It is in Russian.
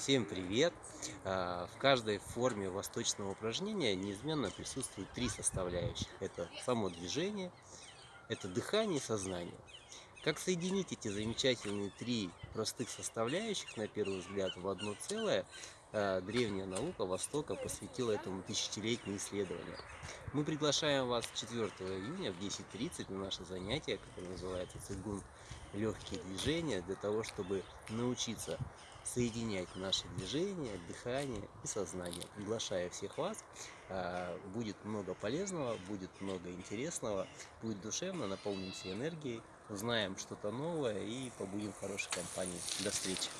Всем привет! А, В каждой форме восточного упражнения неизменно присутствуют три составляющих. Это само движение, это дыхание и сознание. Как соединить эти замечательные три простых составляющих, на первый взгляд, в одно целое, а, древняя наука Востока посвятила этому тысячелетние исследования. Мы приглашаем вас 4 июня в 10.30 на наше занятие, которое называется «Цигун. Легкие движения», для того, чтобы научиться соединять наши движения, дыхание и сознание. Приглашаю всех вас. А, Будет много полезного, будет много интересного, будет душевно, наполнимся энергией, узнаем что-то новое и побудем в хорошей компании. До встречи!